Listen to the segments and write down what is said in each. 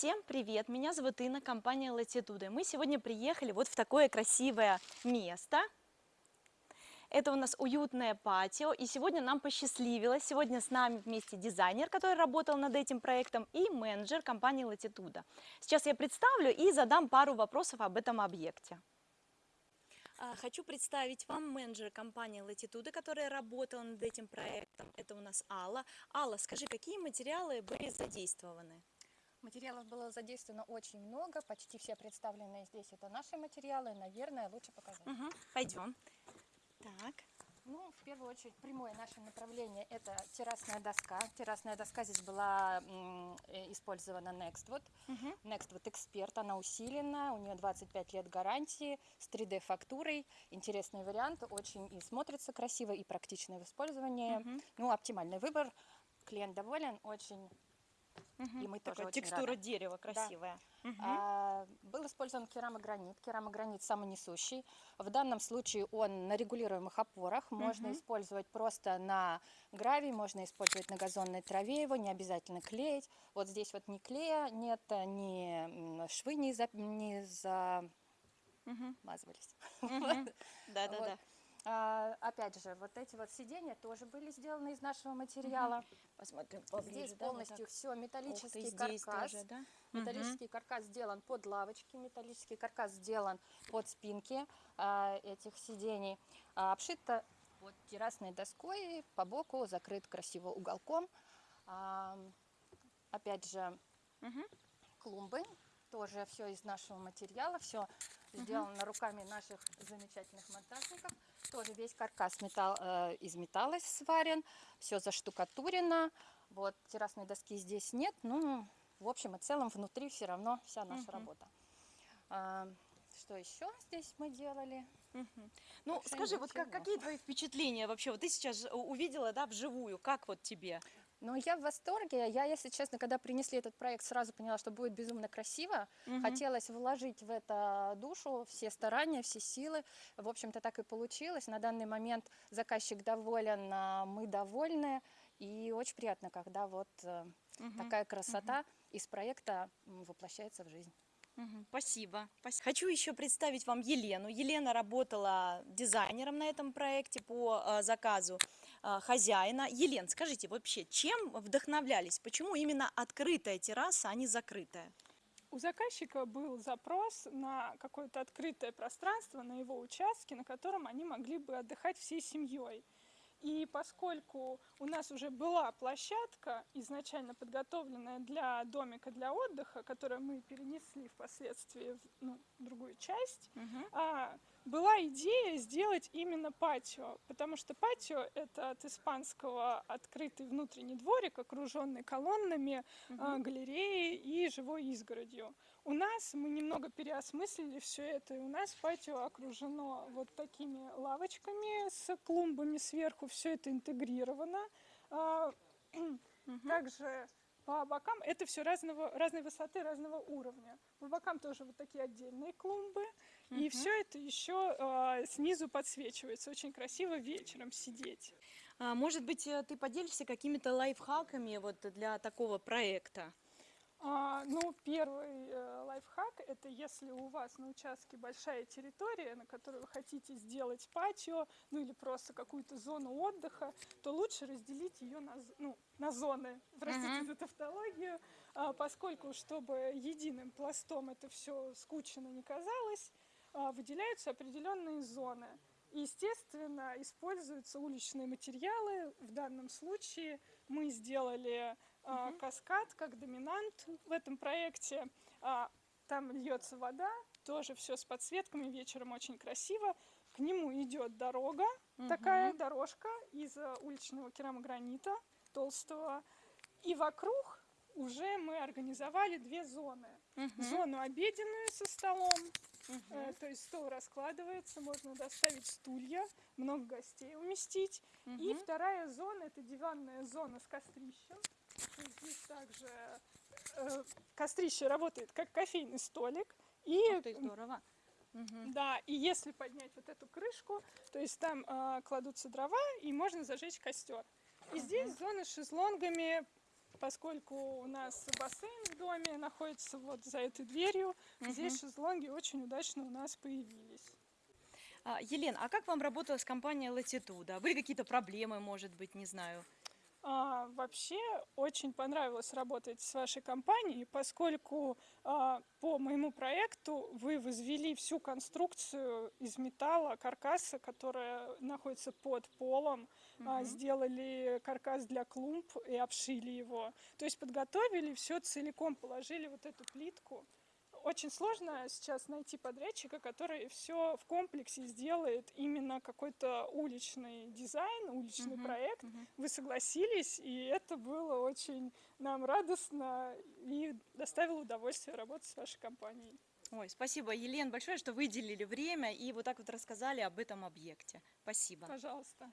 Всем привет! Меня зовут Инна, компания Latitude. Мы сегодня приехали вот в такое красивое место. Это у нас уютное патио, и сегодня нам посчастливилось. Сегодня с нами вместе дизайнер, который работал над этим проектом, и менеджер компании Latitude. Сейчас я представлю и задам пару вопросов об этом объекте. А, хочу представить вам менеджера компании Latitude, которая работала над этим проектом. Это у нас Алла. Алла, скажи, какие материалы были задействованы? Материалов было задействовано очень много, почти все представленные здесь это наши материалы, наверное, лучше показать. Угу, пойдем. Так. Ну, в первую очередь, прямое наше направление – это террасная доска. Террасная доска здесь была использована Nextwood. Угу. Nextwood Expert, она усилена, у нее 25 лет гарантии, с 3D-фактурой. Интересный вариант, очень и смотрится красиво, и практичный в использовании. Угу. Ну, оптимальный выбор. Клиент доволен, очень Угу. И мы тоже текстура рады. дерева красивая. Да. Угу. А, был использован керамогранит. Керамогранит самонесущий. В данном случае он на регулируемых опорах. Можно угу. использовать просто на гравии, можно использовать на газонной траве его, не обязательно клеить. Вот здесь вот ни клея нет, ни швы не, за, не замазывались. Да-да-да. А, опять же, вот эти вот сиденья тоже были сделаны из нашего материала. Угу. Посмотрим поближе. Здесь да, полностью вот все металлический ты, каркас. Тоже, да? Металлический угу. каркас сделан под лавочки, металлический каркас сделан под спинки а, этих сидений. А, обшито вот террасной доской, по боку закрыт красиво уголком. А, опять же, угу. клумбы, тоже все из нашего материала, все сделано угу. руками наших замечательных монтажников. Тоже весь каркас металл, э, из металла сварен, все заштукатурено. Вот террасной доски здесь нет, ну, в общем и целом внутри все равно вся наша угу. работа. А, что еще здесь мы делали? Угу. Ну, скажи, вот как, какие твои впечатления вообще? Вот ты сейчас увидела, да, вживую, как вот тебе? Ну, я в восторге. Я, если честно, когда принесли этот проект, сразу поняла, что будет безумно красиво. Угу. Хотелось вложить в это душу, все старания, все силы. В общем-то, так и получилось. На данный момент заказчик доволен, а мы довольны. И очень приятно, когда вот угу. такая красота угу. из проекта воплощается в жизнь. Спасибо. спасибо. Хочу еще представить вам Елену. Елена работала дизайнером на этом проекте по э, заказу хозяина. Елен, скажите, вообще, чем вдохновлялись? Почему именно открытая терраса, а не закрытая? У заказчика был запрос на какое-то открытое пространство на его участке, на котором они могли бы отдыхать всей семьей. И поскольку у нас уже была площадка, изначально подготовленная для домика для отдыха, которую мы перенесли впоследствии в ну, другую часть, угу. а, была идея сделать именно патио, потому что патио это от испанского открытый внутренний дворик, окруженный колоннами, угу. галереей и живой изгородью. У нас мы немного переосмыслили все это, и у нас патио окружено вот такими лавочками с клумбами сверху, все это интегрировано. А, также по бокам это все разного, разной высоты, разного уровня. По бокам тоже вот такие отдельные клумбы. И все это еще а, снизу подсвечивается. Очень красиво вечером сидеть. А, может быть, э, ты поделишься какими-то лайфхаками вот для такого проекта? А, ну, первый э, лайфхак – это если у вас на участке большая территория, на которой вы хотите сделать патио, ну или просто какую-то зону отдыха, то лучше разделить ее на, ну, на зоны, простите uh -huh. за тавтологию, а, поскольку, чтобы единым пластом это все скучно не казалось, а, выделяются определенные зоны. И, естественно, используются уличные материалы. В данном случае мы сделали угу. каскад как доминант в этом проекте. А, там льется вода, тоже все с подсветками, вечером очень красиво. К нему идет дорога, угу. такая дорожка из э, уличного керамогранита толстого. И вокруг уже мы организовали две зоны. Угу. Зону обеденную со столом, угу. то есть стол раскладывается, можно доставить стулья, много гостей уместить. Угу. И вторая зона, это диванная зона с кострищем. Здесь также э, кострище работает как кофейный столик. И, Ух ты, здорово. Да, и если поднять вот эту крышку, то есть там э, кладутся дрова и можно зажечь костер. И угу. здесь зона с шезлонгами, поскольку у нас бассейн в доме находится вот за этой дверью, здесь шезлонги очень удачно у нас появились. А, Елена, а как вам работала с компанией Latitude? Были какие-то проблемы, может быть, не знаю? А, вообще очень понравилось работать с вашей компанией, поскольку а, по моему проекту вы возвели всю конструкцию из металла, каркаса, которая находится под полом, а, сделали каркас для клумб и обшили его. То есть подготовили все целиком, положили вот эту плитку. Очень сложно сейчас найти подрядчика, который все в комплексе сделает именно какой-то уличный дизайн, уличный Мгм, проект. мгм. Вы согласились, и это было очень нам радостно и доставило удовольствие работать с вашей компанией. Ой, спасибо, Елена, большое, что выделили время и вот так вот рассказали об этом объекте. Спасибо. Пожалуйста.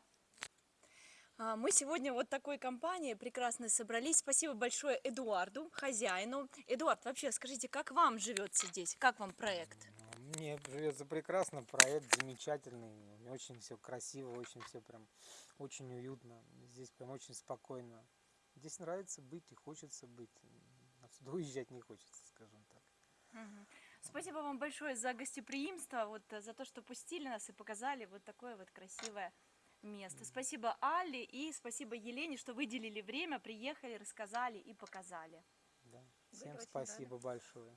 А, Мы сегодня вот такой компанией прекрасно собрались. Спасибо большое Эдуарду, хозяину. Эдуард, вообще скажите, как вам живется здесь? Как вам проект? Мне живется прекрасно, проект замечательный, очень все красиво, очень все прям очень уютно. Здесь прям очень спокойно. Здесь нравится быть и хочется быть. Отсюда уезжать не хочется, скажем так. Спасибо вам большое за гостеприимство, вот э, за то, что пустили нас и показали вот такое вот красивое место. Спасибо Алле и спасибо Елене, что выделили время, приехали, рассказали и показали. Да. Всем спасибо большое.